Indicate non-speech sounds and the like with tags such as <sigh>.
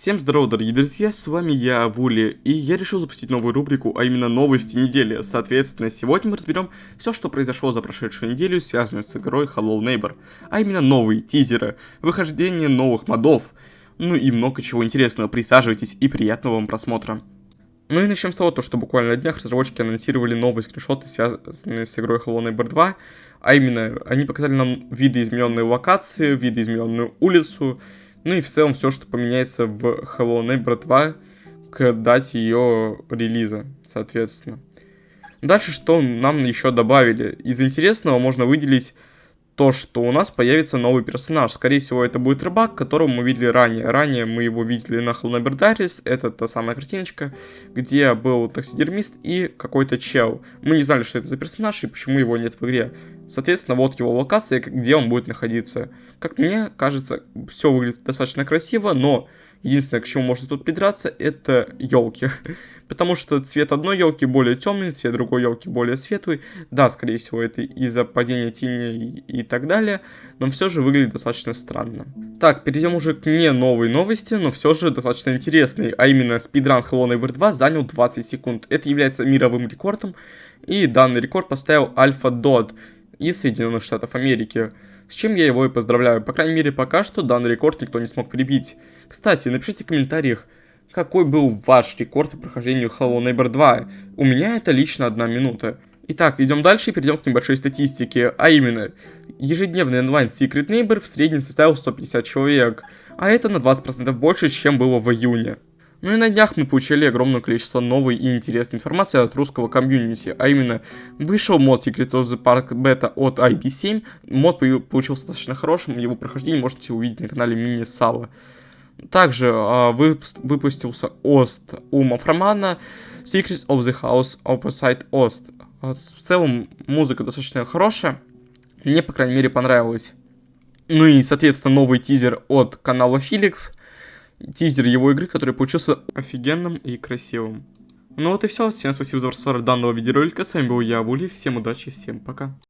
Всем здорово, дорогие друзья, с вами я, Вули, и я решил запустить новую рубрику, а именно новости недели. Соответственно, сегодня мы разберем все, что произошло за прошедшую неделю, связанное с игрой Hello Neighbor, а именно новые тизеры, выхождение новых модов, ну и много чего интересного. Присаживайтесь и приятного вам просмотра. Ну и начнем с того, то, что буквально на днях разработчики анонсировали новые скриншоты, связанные с игрой Hello Neighbor 2, а именно, они показали нам видоизмененные локации, видоизмененную улицу, ну и в целом все, что поменяется в Hello Neighbor 2 к дате ее релиза, соответственно. Дальше что нам еще добавили? Из интересного можно выделить то, что у нас появится новый персонаж. Скорее всего, это будет рыбак, которого мы видели ранее. Ранее мы его видели на Diaries, это та самая картиночка, где был таксидермист и какой-то чел. Мы не знали, что это за персонаж и почему его нет в игре. Соответственно, вот его локация, где он будет находиться. Как мне кажется, все выглядит достаточно красиво, но единственное, к чему можно тут придраться, это елки. <laughs> Потому что цвет одной елки более темный, цвет другой елки более светлый. Да, скорее всего, это из-за падения тени и, так далее, но все же выглядит достаточно странно. Так, перейдем уже к не новой новости, но все же достаточно интересной, а именно спидран Hello Neighbor 2 занял 20 секунд. Это является мировым рекордом, и данный рекорд поставил Альфа Дод из Соединенных Штатов Америки. С чем я его и поздравляю. По крайней мере, пока что данный рекорд никто не смог прибить. Кстати, напишите в комментариях, какой был ваш рекорд по прохождению Hello Neighbor 2. У меня это лично одна минута. Итак, идем дальше и перейдем к небольшой статистике, а именно, ежедневный онлайн Secret Neighbor в среднем составил 150 человек, а это на 20% больше, чем было в июне. Ну и на днях мы получили огромное количество новой и интересной информации от русского комьюнити, а именно вышел мод Secret of the Park Beta от IP7, мод получился достаточно хорошим, его прохождение можете увидеть на канале Мини Сала. Также э, выпустился Ост у Мафромана Secrets of the House Opposite Ost. В целом музыка достаточно хорошая, мне по крайней мере понравилось. Ну и соответственно новый тизер от канала Felix – тизер его игры, который получился офигенным и красивым. Ну вот и все, всем спасибо за просмотр данного видеоролика, с вами был я, Вули, всем удачи, всем пока.